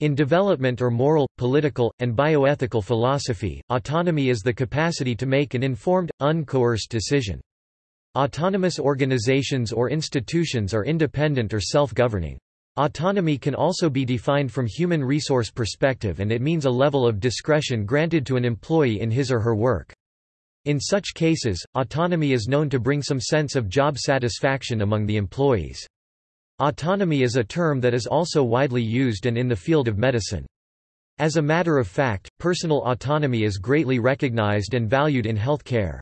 In development or moral, political, and bioethical philosophy, autonomy is the capacity to make an informed, uncoerced decision. Autonomous organizations or institutions are independent or self-governing. Autonomy can also be defined from human resource perspective and it means a level of discretion granted to an employee in his or her work. In such cases, autonomy is known to bring some sense of job satisfaction among the employees. Autonomy is a term that is also widely used and in the field of medicine. As a matter of fact, personal autonomy is greatly recognized and valued in health care.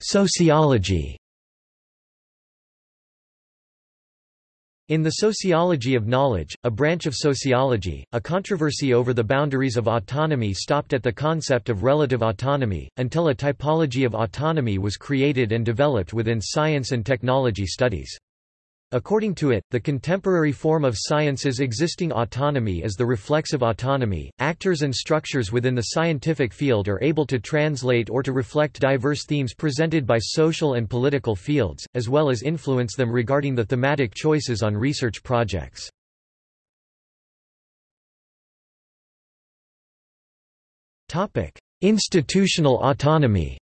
Sociology In the sociology of knowledge, a branch of sociology, a controversy over the boundaries of autonomy stopped at the concept of relative autonomy, until a typology of autonomy was created and developed within science and technology studies. According to it, the contemporary form of science's existing autonomy is the reflexive autonomy. Actors and structures within the scientific field are able to translate or to reflect diverse themes presented by social and political fields, as well as influence them regarding the thematic choices on research projects. Topic: Institutional autonomy.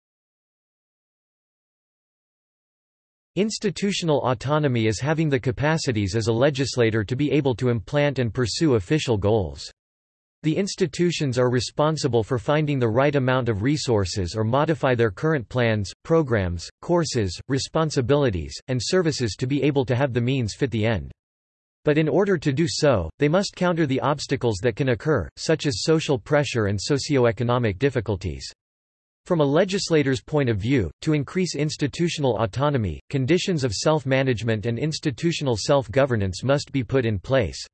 Institutional autonomy is having the capacities as a legislator to be able to implant and pursue official goals. The institutions are responsible for finding the right amount of resources or modify their current plans, programs, courses, responsibilities, and services to be able to have the means fit the end. But in order to do so, they must counter the obstacles that can occur, such as social pressure and socio-economic difficulties. From a legislator's point of view, to increase institutional autonomy, conditions of self-management and institutional self-governance must be put in place.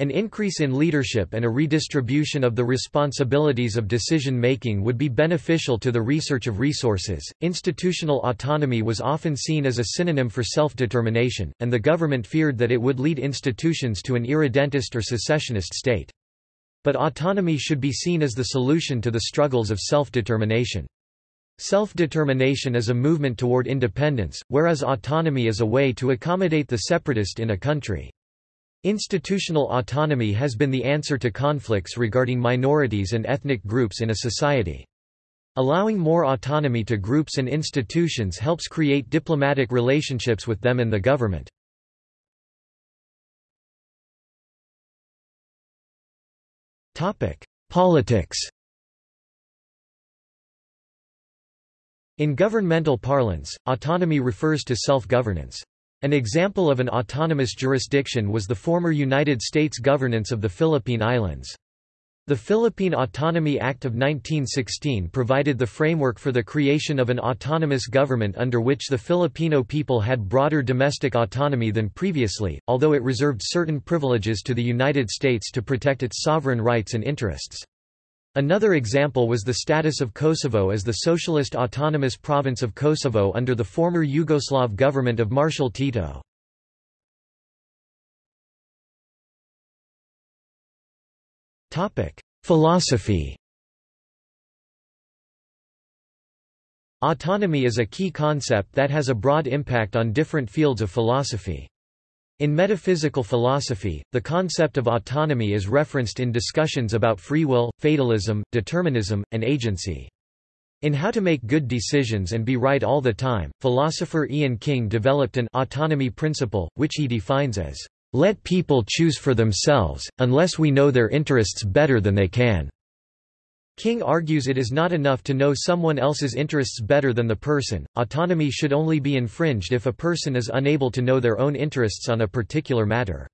An increase in leadership and a redistribution of the responsibilities of decision making would be beneficial to the research of resources. Institutional autonomy was often seen as a synonym for self determination, and the government feared that it would lead institutions to an irredentist or secessionist state. But autonomy should be seen as the solution to the struggles of self-determination. Self-determination is a movement toward independence, whereas autonomy is a way to accommodate the separatist in a country. Institutional autonomy has been the answer to conflicts regarding minorities and ethnic groups in a society. Allowing more autonomy to groups and institutions helps create diplomatic relationships with them and the government. Politics In governmental parlance, autonomy refers to self-governance. An example of an autonomous jurisdiction was the former United States governance of the Philippine Islands. The Philippine Autonomy Act of 1916 provided the framework for the creation of an autonomous government under which the Filipino people had broader domestic autonomy than previously, although it reserved certain privileges to the United States to protect its sovereign rights and interests. Another example was the status of Kosovo as the socialist autonomous province of Kosovo under the former Yugoslav government of Marshal Tito. Topic: Philosophy. Autonomy is a key concept that has a broad impact on different fields of philosophy. In metaphysical philosophy, the concept of autonomy is referenced in discussions about free will, fatalism, determinism, and agency. In How to Make Good Decisions and Be Right All the Time, philosopher Ian King developed an autonomy principle, which he defines as let people choose for themselves, unless we know their interests better than they can. King argues it is not enough to know someone else's interests better than the person, autonomy should only be infringed if a person is unable to know their own interests on a particular matter.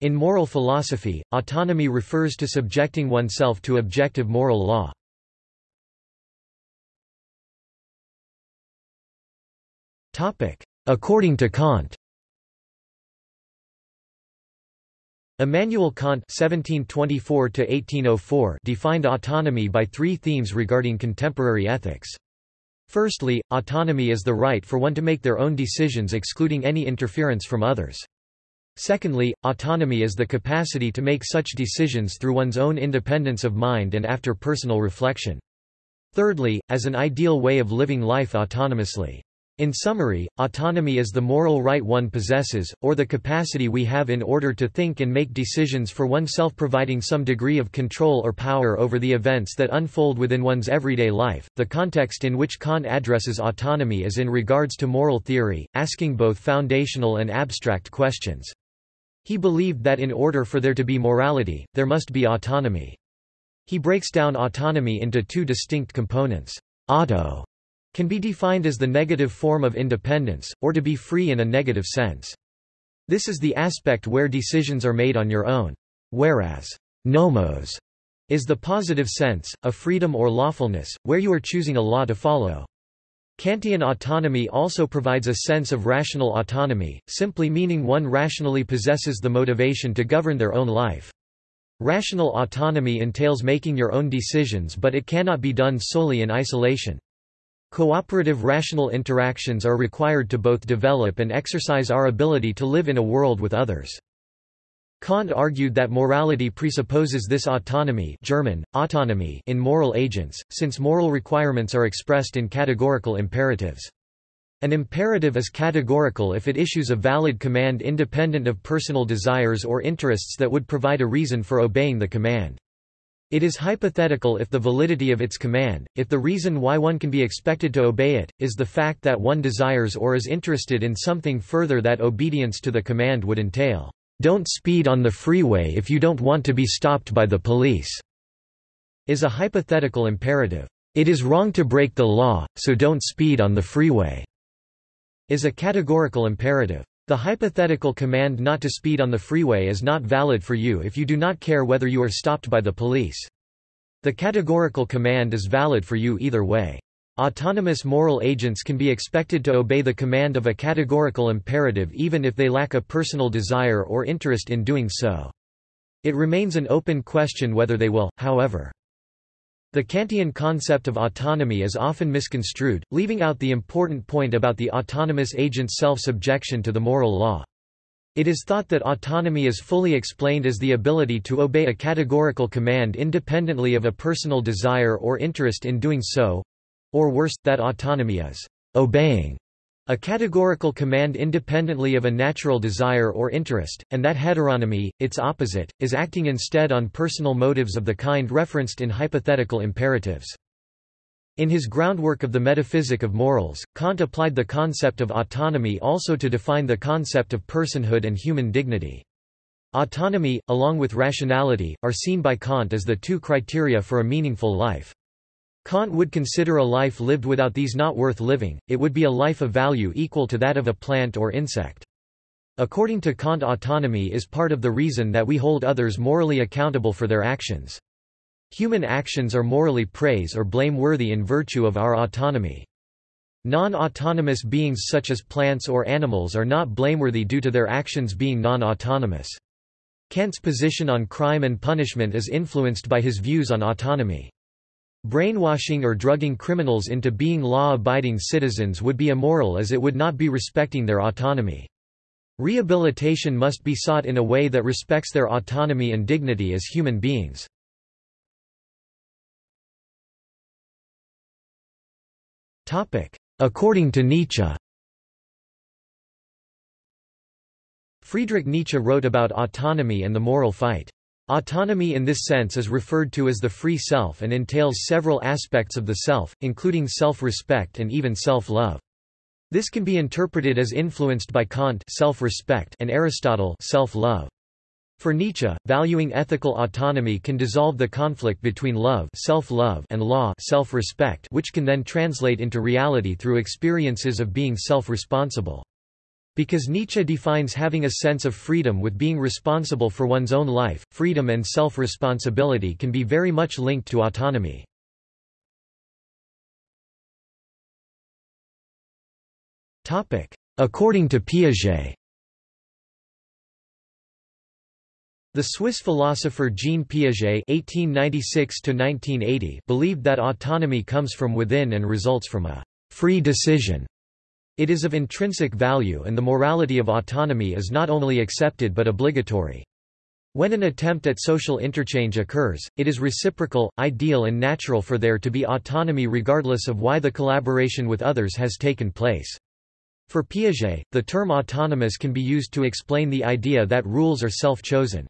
In moral philosophy, autonomy refers to subjecting oneself to objective moral law. According to Kant Immanuel Kant (1724–1804) defined autonomy by three themes regarding contemporary ethics. Firstly, autonomy is the right for one to make their own decisions excluding any interference from others. Secondly, autonomy is the capacity to make such decisions through one's own independence of mind and after personal reflection. Thirdly, as an ideal way of living life autonomously. In summary, autonomy is the moral right one possesses, or the capacity we have in order to think and make decisions for oneself providing some degree of control or power over the events that unfold within one's everyday life. The context in which Kant addresses autonomy is in regards to moral theory, asking both foundational and abstract questions. He believed that in order for there to be morality, there must be autonomy. He breaks down autonomy into two distinct components. Auto can be defined as the negative form of independence, or to be free in a negative sense. This is the aspect where decisions are made on your own. Whereas, nomos is the positive sense, a freedom or lawfulness, where you are choosing a law to follow. Kantian autonomy also provides a sense of rational autonomy, simply meaning one rationally possesses the motivation to govern their own life. Rational autonomy entails making your own decisions but it cannot be done solely in isolation. Cooperative rational interactions are required to both develop and exercise our ability to live in a world with others. Kant argued that morality presupposes this autonomy German, autonomy in moral agents, since moral requirements are expressed in categorical imperatives. An imperative is categorical if it issues a valid command independent of personal desires or interests that would provide a reason for obeying the command. It is hypothetical if the validity of its command, if the reason why one can be expected to obey it, is the fact that one desires or is interested in something further that obedience to the command would entail. Don't speed on the freeway if you don't want to be stopped by the police, is a hypothetical imperative. It is wrong to break the law, so don't speed on the freeway, is a categorical imperative. The hypothetical command not to speed on the freeway is not valid for you if you do not care whether you are stopped by the police. The categorical command is valid for you either way. Autonomous moral agents can be expected to obey the command of a categorical imperative even if they lack a personal desire or interest in doing so. It remains an open question whether they will, however. The Kantian concept of autonomy is often misconstrued, leaving out the important point about the autonomous agent's self-subjection to the moral law. It is thought that autonomy is fully explained as the ability to obey a categorical command independently of a personal desire or interest in doing so—or worse, that autonomy is obeying a categorical command independently of a natural desire or interest, and that heteronomy, its opposite, is acting instead on personal motives of the kind referenced in hypothetical imperatives. In his groundwork of the metaphysic of morals, Kant applied the concept of autonomy also to define the concept of personhood and human dignity. Autonomy, along with rationality, are seen by Kant as the two criteria for a meaningful life. Kant would consider a life lived without these not worth living, it would be a life of value equal to that of a plant or insect. According to Kant autonomy is part of the reason that we hold others morally accountable for their actions. Human actions are morally praise or blameworthy in virtue of our autonomy. Non-autonomous beings such as plants or animals are not blameworthy due to their actions being non-autonomous. Kant's position on crime and punishment is influenced by his views on autonomy. Brainwashing or drugging criminals into being law-abiding citizens would be immoral as it would not be respecting their autonomy. Rehabilitation must be sought in a way that respects their autonomy and dignity as human beings. According to Nietzsche Friedrich Nietzsche wrote about autonomy and the moral fight. Autonomy in this sense is referred to as the free self and entails several aspects of the self, including self-respect and even self-love. This can be interpreted as influenced by Kant self-respect and Aristotle self-love. For Nietzsche, valuing ethical autonomy can dissolve the conflict between love, self-love and law, self-respect, which can then translate into reality through experiences of being self-responsible. Because Nietzsche defines having a sense of freedom with being responsible for one's own life, freedom and self-responsibility can be very much linked to autonomy. According to Piaget. The Swiss philosopher Jean Piaget (1896–1980) believed that autonomy comes from within and results from a free decision it is of intrinsic value and the morality of autonomy is not only accepted but obligatory. When an attempt at social interchange occurs, it is reciprocal, ideal and natural for there to be autonomy regardless of why the collaboration with others has taken place. For Piaget, the term autonomous can be used to explain the idea that rules are self-chosen.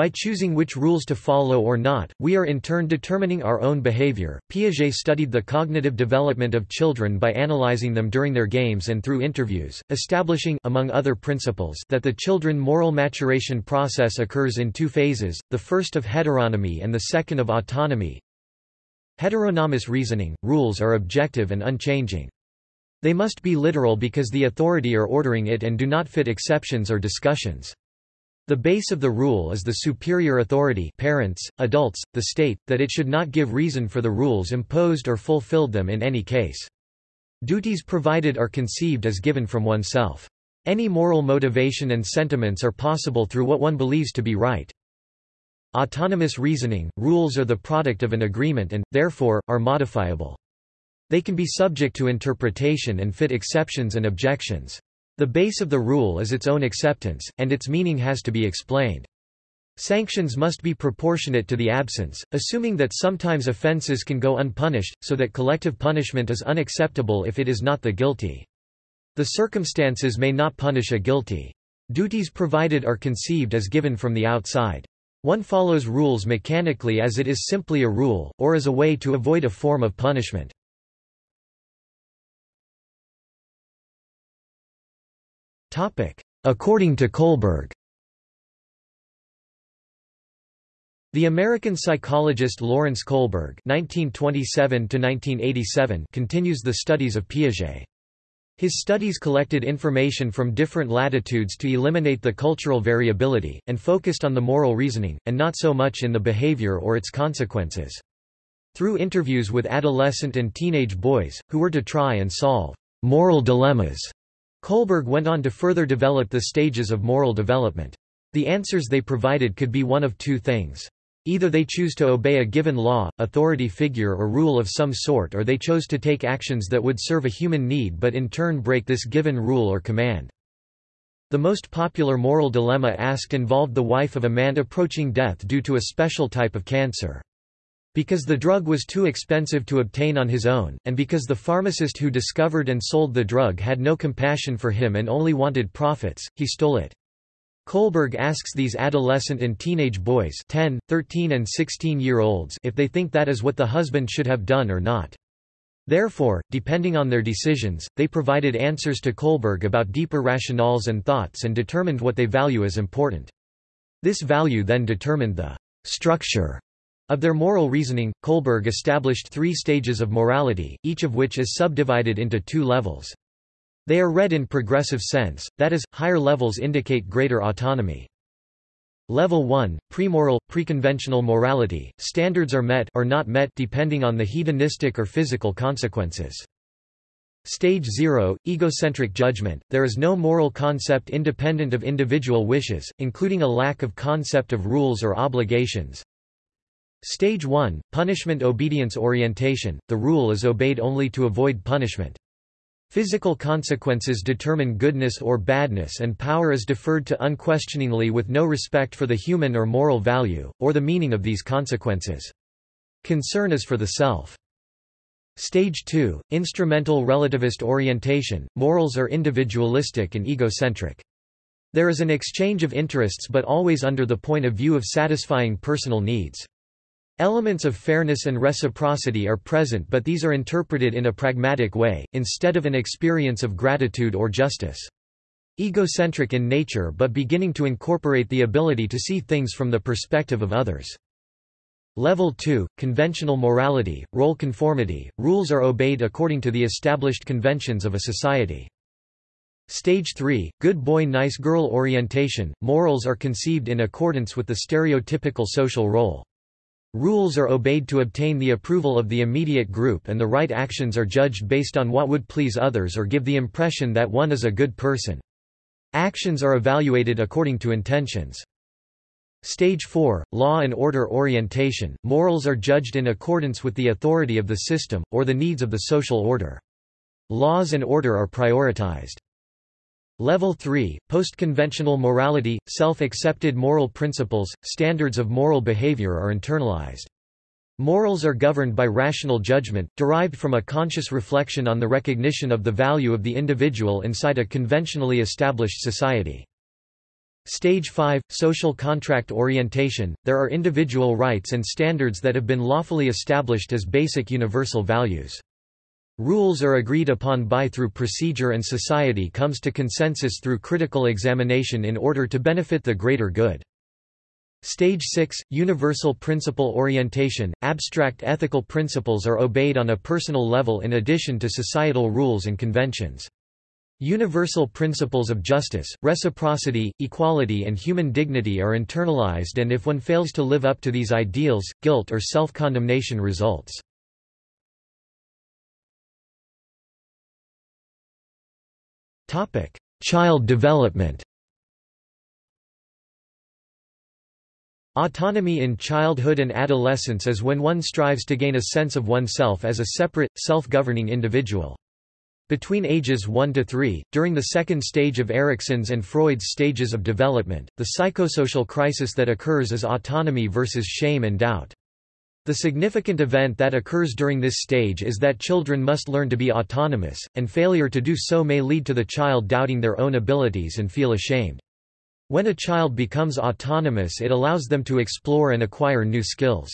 By choosing which rules to follow or not, we are in turn determining our own behavior. Piaget studied the cognitive development of children by analyzing them during their games and through interviews, establishing among other principles that the children moral maturation process occurs in two phases, the first of heteronomy and the second of autonomy. Heteronomous reasoning, rules are objective and unchanging. They must be literal because the authority are ordering it and do not fit exceptions or discussions. The base of the rule is the superior authority parents, adults, the state, that it should not give reason for the rules imposed or fulfilled them in any case. Duties provided are conceived as given from oneself. Any moral motivation and sentiments are possible through what one believes to be right. Autonomous reasoning, rules are the product of an agreement and, therefore, are modifiable. They can be subject to interpretation and fit exceptions and objections. The base of the rule is its own acceptance, and its meaning has to be explained. Sanctions must be proportionate to the absence, assuming that sometimes offences can go unpunished, so that collective punishment is unacceptable if it is not the guilty. The circumstances may not punish a guilty. Duties provided are conceived as given from the outside. One follows rules mechanically as it is simply a rule, or as a way to avoid a form of punishment. According to Kohlberg The American psychologist Lawrence Kohlberg (1927–1987) continues the studies of Piaget. His studies collected information from different latitudes to eliminate the cultural variability, and focused on the moral reasoning, and not so much in the behavior or its consequences. Through interviews with adolescent and teenage boys, who were to try and solve moral dilemmas, Kohlberg went on to further develop the stages of moral development. The answers they provided could be one of two things. Either they choose to obey a given law, authority figure or rule of some sort or they chose to take actions that would serve a human need but in turn break this given rule or command. The most popular moral dilemma asked involved the wife of a man approaching death due to a special type of cancer. Because the drug was too expensive to obtain on his own, and because the pharmacist who discovered and sold the drug had no compassion for him and only wanted profits, he stole it. Kohlberg asks these adolescent and teenage boys 10, 13 and 16-year-olds if they think that is what the husband should have done or not. Therefore, depending on their decisions, they provided answers to Kohlberg about deeper rationales and thoughts and determined what they value as important. This value then determined the structure of their moral reasoning, Kohlberg established three stages of morality, each of which is subdivided into two levels. They are read in progressive sense, that is, higher levels indicate greater autonomy. Level 1, premoral, preconventional morality, standards are met or not met depending on the hedonistic or physical consequences. Stage 0, egocentric judgment, there is no moral concept independent of individual wishes, including a lack of concept of rules or obligations. Stage 1, punishment obedience orientation, the rule is obeyed only to avoid punishment. Physical consequences determine goodness or badness and power is deferred to unquestioningly with no respect for the human or moral value, or the meaning of these consequences. Concern is for the self. Stage 2, instrumental relativist orientation, morals are individualistic and egocentric. There is an exchange of interests but always under the point of view of satisfying personal needs. Elements of fairness and reciprocity are present but these are interpreted in a pragmatic way, instead of an experience of gratitude or justice. Egocentric in nature but beginning to incorporate the ability to see things from the perspective of others. Level 2, conventional morality, role conformity, rules are obeyed according to the established conventions of a society. Stage 3, good boy nice girl orientation, morals are conceived in accordance with the stereotypical social role. Rules are obeyed to obtain the approval of the immediate group and the right actions are judged based on what would please others or give the impression that one is a good person. Actions are evaluated according to intentions. Stage 4, Law and Order Orientation, morals are judged in accordance with the authority of the system, or the needs of the social order. Laws and order are prioritized. Level 3, post-conventional morality, self-accepted moral principles, standards of moral behavior are internalized. Morals are governed by rational judgment, derived from a conscious reflection on the recognition of the value of the individual inside a conventionally established society. Stage 5 – Social contract orientation – There are individual rights and standards that have been lawfully established as basic universal values. Rules are agreed upon by through procedure and society comes to consensus through critical examination in order to benefit the greater good. Stage 6 – Universal principle orientation – Abstract ethical principles are obeyed on a personal level in addition to societal rules and conventions. Universal principles of justice, reciprocity, equality and human dignity are internalized and if one fails to live up to these ideals, guilt or self-condemnation results. Child development Autonomy in childhood and adolescence is when one strives to gain a sense of oneself as a separate, self-governing individual. Between ages 1 to 3, during the second stage of Erikson's and Freud's stages of development, the psychosocial crisis that occurs is autonomy versus shame and doubt. The significant event that occurs during this stage is that children must learn to be autonomous, and failure to do so may lead to the child doubting their own abilities and feel ashamed. When a child becomes autonomous it allows them to explore and acquire new skills.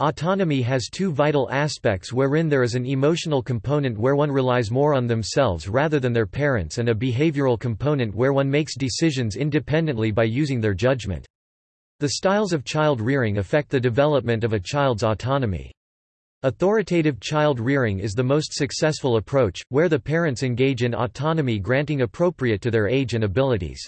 Autonomy has two vital aspects wherein there is an emotional component where one relies more on themselves rather than their parents and a behavioral component where one makes decisions independently by using their judgment. The styles of child rearing affect the development of a child's autonomy. Authoritative child rearing is the most successful approach, where the parents engage in autonomy granting appropriate to their age and abilities.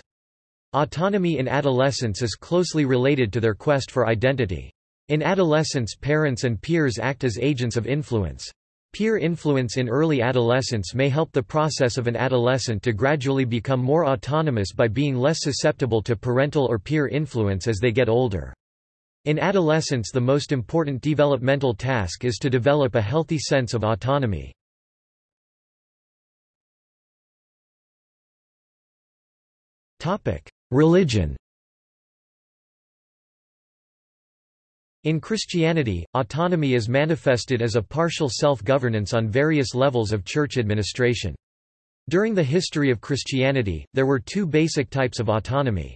Autonomy in adolescence is closely related to their quest for identity. In adolescence parents and peers act as agents of influence. Peer influence in early adolescence may help the process of an adolescent to gradually become more autonomous by being less susceptible to parental or peer influence as they get older. In adolescence the most important developmental task is to develop a healthy sense of autonomy. Religion In Christianity, autonomy is manifested as a partial self-governance on various levels of church administration. During the history of Christianity, there were two basic types of autonomy.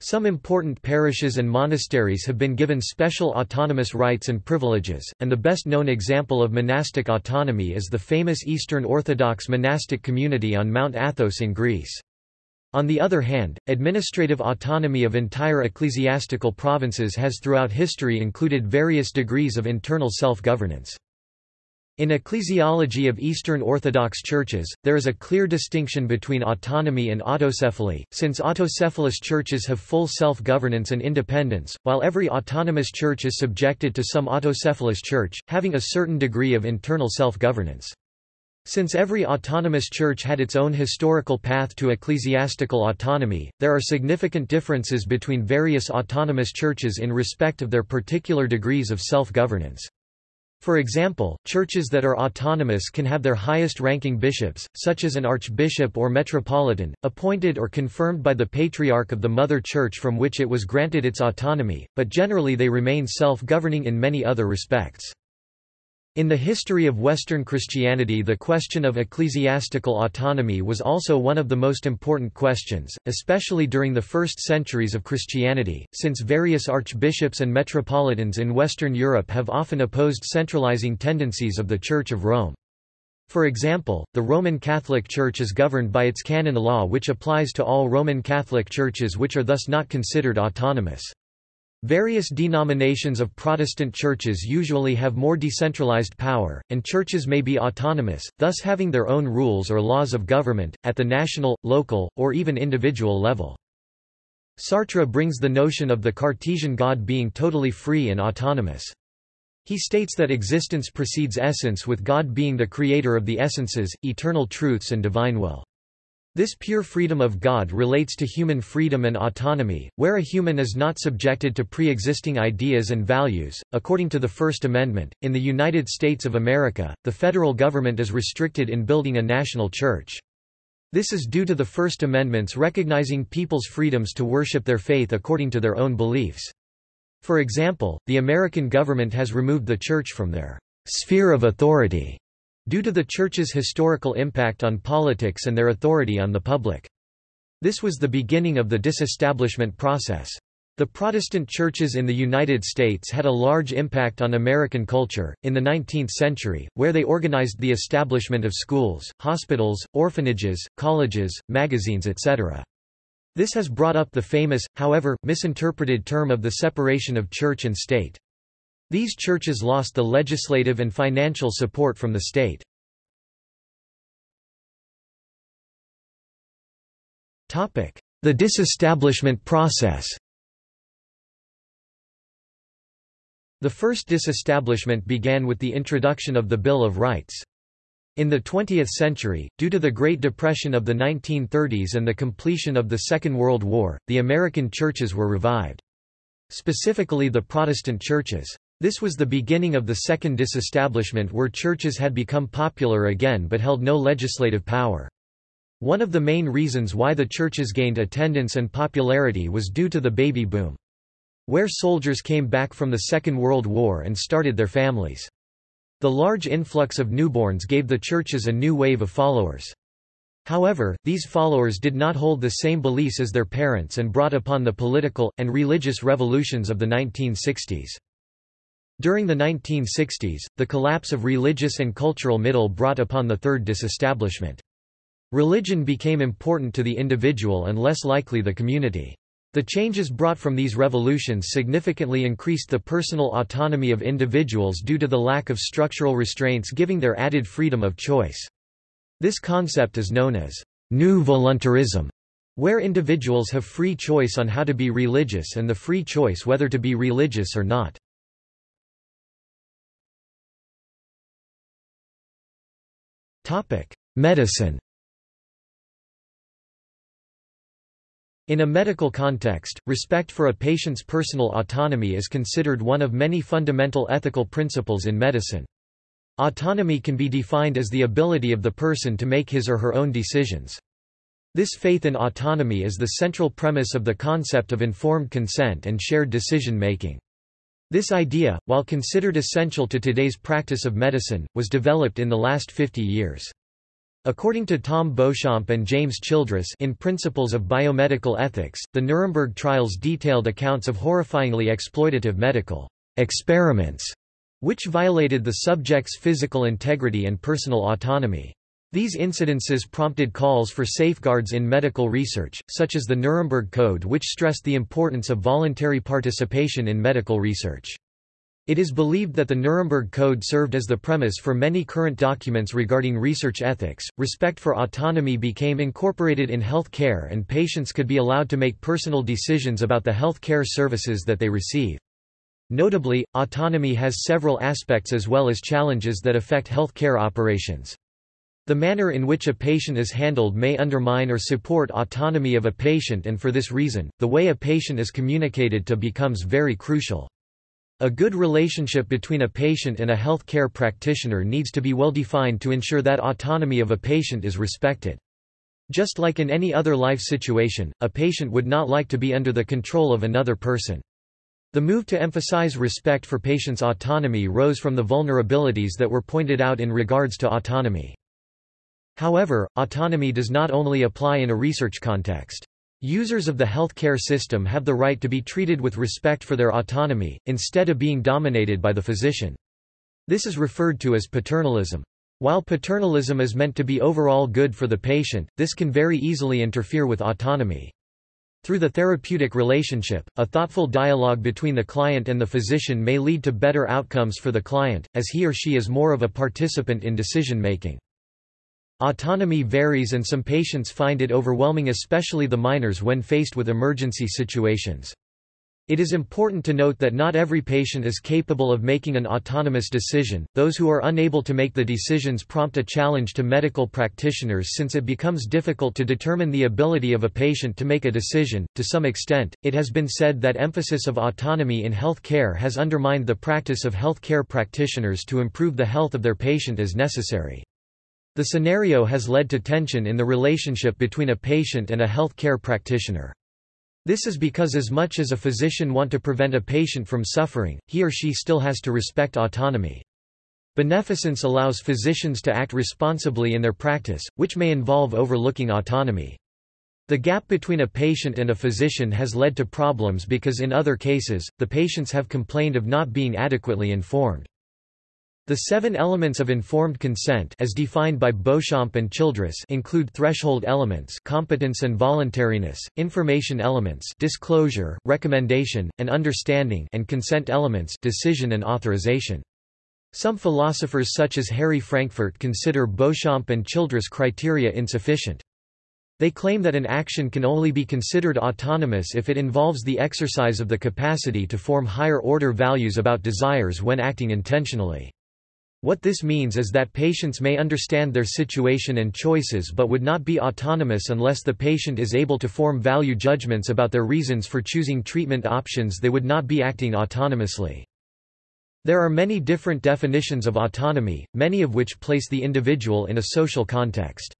Some important parishes and monasteries have been given special autonomous rights and privileges, and the best-known example of monastic autonomy is the famous Eastern Orthodox monastic community on Mount Athos in Greece. On the other hand, administrative autonomy of entire ecclesiastical provinces has throughout history included various degrees of internal self-governance. In ecclesiology of Eastern Orthodox churches, there is a clear distinction between autonomy and autocephaly, since autocephalous churches have full self-governance and independence, while every autonomous church is subjected to some autocephalous church, having a certain degree of internal self-governance. Since every autonomous church had its own historical path to ecclesiastical autonomy, there are significant differences between various autonomous churches in respect of their particular degrees of self-governance. For example, churches that are autonomous can have their highest-ranking bishops, such as an archbishop or metropolitan, appointed or confirmed by the patriarch of the mother church from which it was granted its autonomy, but generally they remain self-governing in many other respects. In the history of Western Christianity the question of ecclesiastical autonomy was also one of the most important questions, especially during the first centuries of Christianity, since various archbishops and metropolitans in Western Europe have often opposed centralizing tendencies of the Church of Rome. For example, the Roman Catholic Church is governed by its canon law which applies to all Roman Catholic churches which are thus not considered autonomous. Various denominations of Protestant churches usually have more decentralized power, and churches may be autonomous, thus having their own rules or laws of government, at the national, local, or even individual level. Sartre brings the notion of the Cartesian God being totally free and autonomous. He states that existence precedes essence with God being the creator of the essences, eternal truths and divine will. This pure freedom of God relates to human freedom and autonomy, where a human is not subjected to pre-existing ideas and values. According to the First Amendment, in the United States of America, the federal government is restricted in building a national church. This is due to the First Amendment's recognizing people's freedoms to worship their faith according to their own beliefs. For example, the American government has removed the Church from their sphere of authority due to the Church's historical impact on politics and their authority on the public. This was the beginning of the disestablishment process. The Protestant churches in the United States had a large impact on American culture, in the 19th century, where they organized the establishment of schools, hospitals, orphanages, colleges, magazines etc. This has brought up the famous, however, misinterpreted term of the separation of church and state. These churches lost the legislative and financial support from the state. The disestablishment process The first disestablishment began with the introduction of the Bill of Rights. In the 20th century, due to the Great Depression of the 1930s and the completion of the Second World War, the American churches were revived. Specifically the Protestant churches. This was the beginning of the second disestablishment where churches had become popular again but held no legislative power. One of the main reasons why the churches gained attendance and popularity was due to the baby boom where soldiers came back from the Second World War and started their families. The large influx of newborns gave the churches a new wave of followers. However, these followers did not hold the same beliefs as their parents and brought upon the political, and religious revolutions of the 1960s. During the 1960s, the collapse of religious and cultural middle brought upon the third disestablishment. Religion became important to the individual and less likely the community. The changes brought from these revolutions significantly increased the personal autonomy of individuals due to the lack of structural restraints giving their added freedom of choice. This concept is known as new voluntarism, where individuals have free choice on how to be religious and the free choice whether to be religious or not. Medicine In a medical context, respect for a patient's personal autonomy is considered one of many fundamental ethical principles in medicine. Autonomy can be defined as the ability of the person to make his or her own decisions. This faith in autonomy is the central premise of the concept of informed consent and shared decision-making. This idea, while considered essential to today's practice of medicine, was developed in the last 50 years. According to Tom Beauchamp and James Childress in Principles of Biomedical Ethics, the Nuremberg trials detailed accounts of horrifyingly exploitative medical experiments, which violated the subject's physical integrity and personal autonomy. These incidences prompted calls for safeguards in medical research, such as the Nuremberg Code which stressed the importance of voluntary participation in medical research. It is believed that the Nuremberg Code served as the premise for many current documents regarding research ethics. Respect for autonomy became incorporated in health care, and patients could be allowed to make personal decisions about the health care services that they receive. Notably, autonomy has several aspects as well as challenges that affect health care operations. The manner in which a patient is handled may undermine or support autonomy of a patient and for this reason, the way a patient is communicated to becomes very crucial. A good relationship between a patient and a health care practitioner needs to be well defined to ensure that autonomy of a patient is respected. Just like in any other life situation, a patient would not like to be under the control of another person. The move to emphasize respect for patients' autonomy rose from the vulnerabilities that were pointed out in regards to autonomy. However, autonomy does not only apply in a research context. Users of the healthcare system have the right to be treated with respect for their autonomy, instead of being dominated by the physician. This is referred to as paternalism. While paternalism is meant to be overall good for the patient, this can very easily interfere with autonomy. Through the therapeutic relationship, a thoughtful dialogue between the client and the physician may lead to better outcomes for the client, as he or she is more of a participant in decision-making. Autonomy varies and some patients find it overwhelming especially the minors when faced with emergency situations. It is important to note that not every patient is capable of making an autonomous decision. Those who are unable to make the decisions prompt a challenge to medical practitioners since it becomes difficult to determine the ability of a patient to make a decision. To some extent, it has been said that emphasis of autonomy in health care has undermined the practice of health care practitioners to improve the health of their patient as necessary. The scenario has led to tension in the relationship between a patient and a health care practitioner. This is because as much as a physician want to prevent a patient from suffering, he or she still has to respect autonomy. Beneficence allows physicians to act responsibly in their practice, which may involve overlooking autonomy. The gap between a patient and a physician has led to problems because in other cases, the patients have complained of not being adequately informed. The seven elements of informed consent as defined by Beauchamp and Childress include threshold elements competence and voluntariness, information elements disclosure, recommendation, and understanding and consent elements decision and authorization. Some philosophers such as Harry Frankfurt consider Beauchamp and Childress criteria insufficient. They claim that an action can only be considered autonomous if it involves the exercise of the capacity to form higher-order values about desires when acting intentionally. What this means is that patients may understand their situation and choices but would not be autonomous unless the patient is able to form value judgments about their reasons for choosing treatment options they would not be acting autonomously. There are many different definitions of autonomy, many of which place the individual in a social context.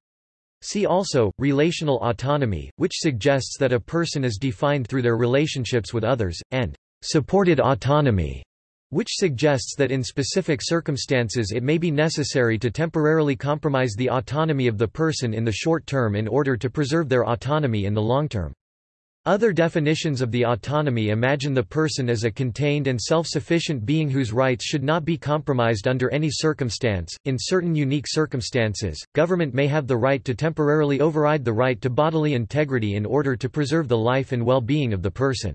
See also, relational autonomy, which suggests that a person is defined through their relationships with others, and supported autonomy, which suggests that in specific circumstances it may be necessary to temporarily compromise the autonomy of the person in the short term in order to preserve their autonomy in the long term. Other definitions of the autonomy imagine the person as a contained and self-sufficient being whose rights should not be compromised under any circumstance. In certain unique circumstances, government may have the right to temporarily override the right to bodily integrity in order to preserve the life and well-being of the person.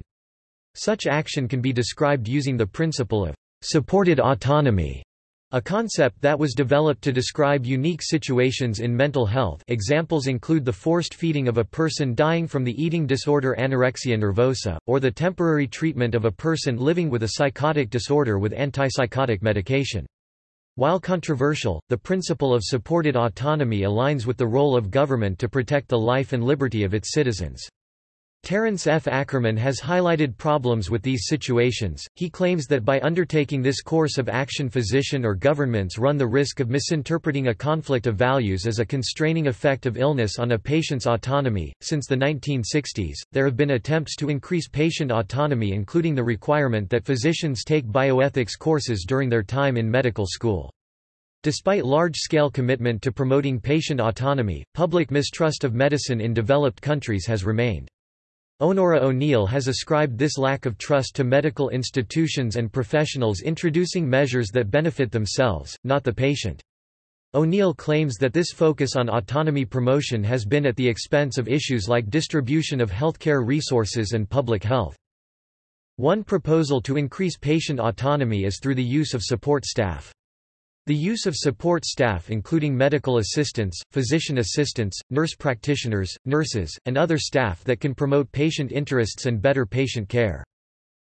Such action can be described using the principle of supported autonomy, a concept that was developed to describe unique situations in mental health examples include the forced feeding of a person dying from the eating disorder anorexia nervosa, or the temporary treatment of a person living with a psychotic disorder with antipsychotic medication. While controversial, the principle of supported autonomy aligns with the role of government to protect the life and liberty of its citizens. Terence F. Ackerman has highlighted problems with these situations. He claims that by undertaking this course of action, physician or governments run the risk of misinterpreting a conflict of values as a constraining effect of illness on a patient's autonomy. Since the 1960s, there have been attempts to increase patient autonomy, including the requirement that physicians take bioethics courses during their time in medical school. Despite large-scale commitment to promoting patient autonomy, public mistrust of medicine in developed countries has remained. Onora O'Neill has ascribed this lack of trust to medical institutions and professionals introducing measures that benefit themselves, not the patient. O'Neill claims that this focus on autonomy promotion has been at the expense of issues like distribution of healthcare resources and public health. One proposal to increase patient autonomy is through the use of support staff. The use of support staff including medical assistants, physician assistants, nurse practitioners, nurses, and other staff that can promote patient interests and better patient care.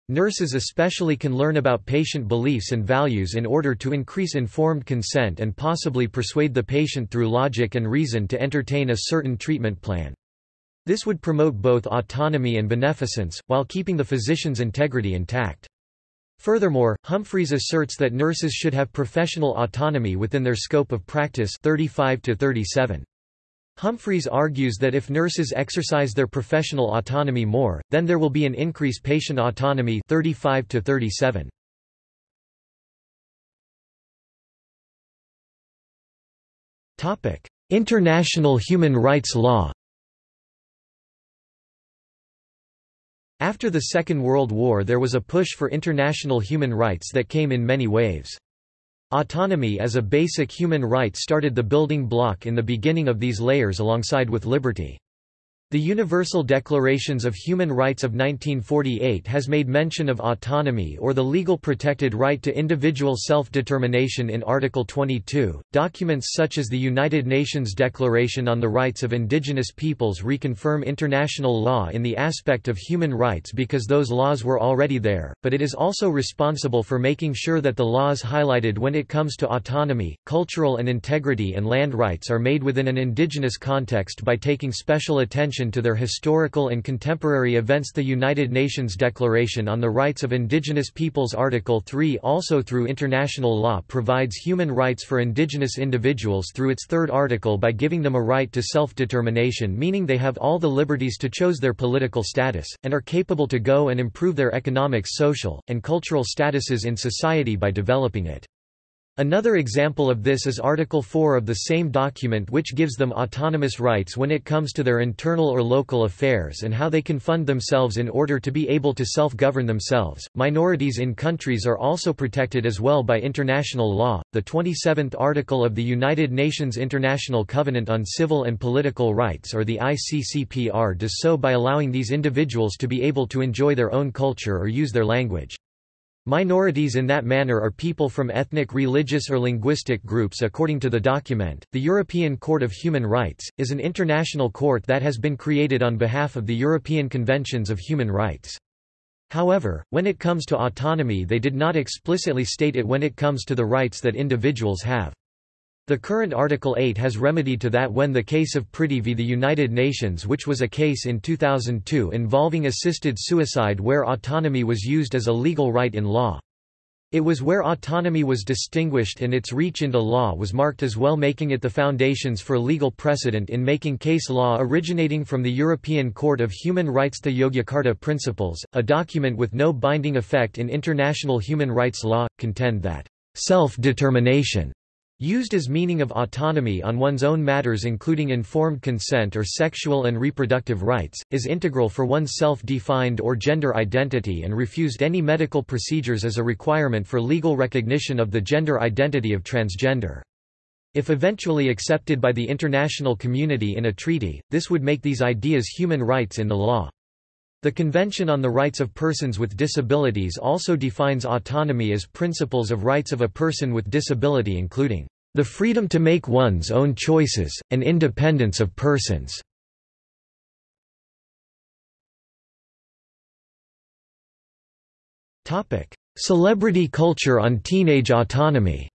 Nurses especially can learn about patient beliefs and values in order to increase informed consent and possibly persuade the patient through logic and reason to entertain a certain treatment plan. This would promote both autonomy and beneficence, while keeping the physician's integrity intact. Furthermore, Humphreys asserts that nurses should have professional autonomy within their scope of practice 35 to 37. Humphreys argues that if nurses exercise their professional autonomy more, then there will be an increase patient autonomy 35 to 37. Topic: International human rights law. After the Second World War there was a push for international human rights that came in many waves. Autonomy as a basic human right started the building block in the beginning of these layers alongside with liberty. The Universal Declarations of Human Rights of 1948 has made mention of autonomy or the legal protected right to individual self-determination in Article 22. Documents such as the United Nations Declaration on the Rights of Indigenous Peoples reconfirm international law in the aspect of human rights because those laws were already there, but it is also responsible for making sure that the laws highlighted when it comes to autonomy, cultural and integrity and land rights are made within an indigenous context by taking special attention addition to their historical and contemporary events the United Nations Declaration on the Rights of Indigenous Peoples Article 3 also through international law provides human rights for indigenous individuals through its third article by giving them a right to self-determination meaning they have all the liberties to choose their political status, and are capable to go and improve their economic social, and cultural statuses in society by developing it. Another example of this is Article 4 of the same document which gives them autonomous rights when it comes to their internal or local affairs and how they can fund themselves in order to be able to self-govern themselves. Minorities in countries are also protected as well by international law. The 27th article of the United Nations International Covenant on Civil and Political Rights or the ICCPR does so by allowing these individuals to be able to enjoy their own culture or use their language. Minorities in that manner are people from ethnic religious or linguistic groups according to the document. The European Court of Human Rights, is an international court that has been created on behalf of the European Conventions of Human Rights. However, when it comes to autonomy they did not explicitly state it when it comes to the rights that individuals have. The current Article 8 has remedied to that when the case of Pretty v the United Nations which was a case in 2002 involving assisted suicide where autonomy was used as a legal right in law. It was where autonomy was distinguished and its reach into law was marked as well making it the foundations for legal precedent in making case law originating from the European Court of Human Rights The Yogyakarta Principles, a document with no binding effect in international human rights law, contend that self-determination Used as meaning of autonomy on one's own matters including informed consent or sexual and reproductive rights, is integral for one's self-defined or gender identity and refused any medical procedures as a requirement for legal recognition of the gender identity of transgender. If eventually accepted by the international community in a treaty, this would make these ideas human rights in the law. The Convention on the Rights of Persons with Disabilities also defines autonomy as principles of rights of a person with disability including the freedom to make one's own choices, and independence of persons. Celebrity culture on teenage autonomy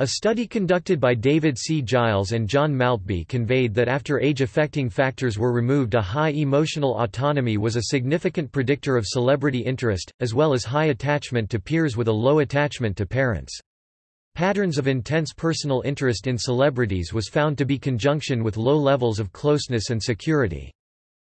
A study conducted by David C. Giles and John Maltby conveyed that after age-affecting factors were removed a high emotional autonomy was a significant predictor of celebrity interest, as well as high attachment to peers with a low attachment to parents. Patterns of intense personal interest in celebrities was found to be conjunction with low levels of closeness and security.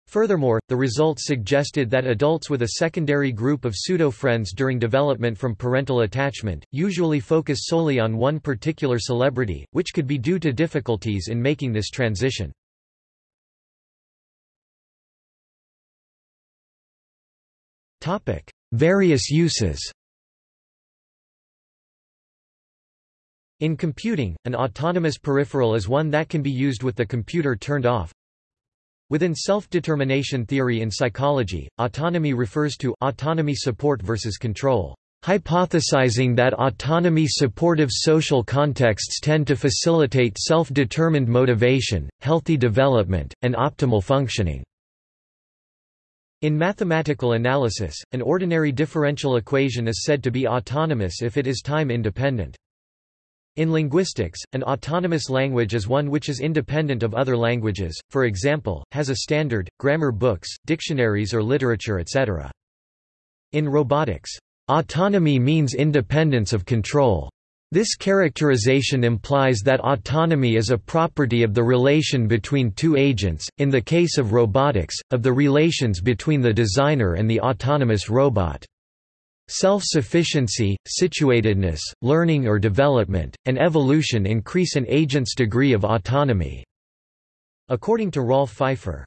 Furthermore, the results suggested that adults with a secondary group of pseudo-friends during development from parental attachment, usually focus solely on one particular celebrity, which could be due to difficulties in making this transition. Various uses In computing, an autonomous peripheral is one that can be used with the computer turned off, Within self-determination theory in psychology, autonomy refers to autonomy support versus control, hypothesizing that autonomy-supportive social contexts tend to facilitate self-determined motivation, healthy development, and optimal functioning. In mathematical analysis, an ordinary differential equation is said to be autonomous if it is time independent. In linguistics, an autonomous language is one which is independent of other languages, for example, has a standard, grammar books, dictionaries or literature etc. In robotics, autonomy means independence of control. This characterization implies that autonomy is a property of the relation between two agents, in the case of robotics, of the relations between the designer and the autonomous robot. Self-sufficiency, situatedness, learning or development, and evolution increase an agent's degree of autonomy." According to Rolf Pfeifer.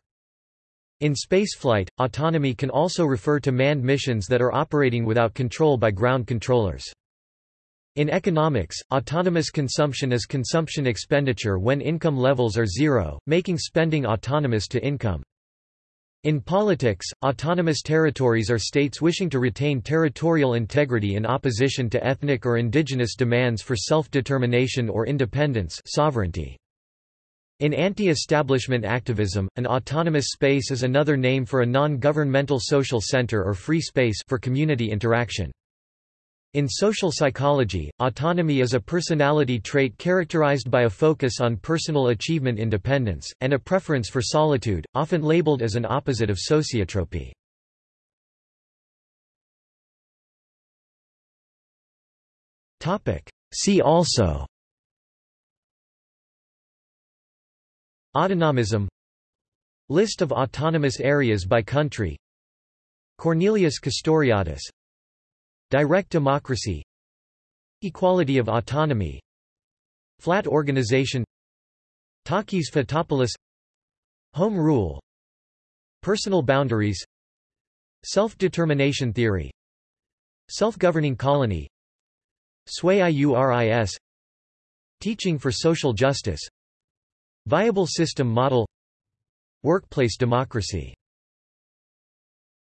In spaceflight, autonomy can also refer to manned missions that are operating without control by ground controllers. In economics, autonomous consumption is consumption expenditure when income levels are zero, making spending autonomous to income. In politics, autonomous territories are states wishing to retain territorial integrity in opposition to ethnic or indigenous demands for self-determination or independence sovereignty. In anti-establishment activism, an autonomous space is another name for a non-governmental social center or free space for community interaction. In social psychology, autonomy is a personality trait characterized by a focus on personal achievement independence, and a preference for solitude, often labeled as an opposite of sociotropy. See also Autonomism List of autonomous areas by country Cornelius Castoriadis Direct democracy Equality of autonomy Flat organization Takis Fotopoulos Home rule Personal boundaries Self-determination theory Self-governing colony Sui iuris Teaching for social justice Viable system model Workplace democracy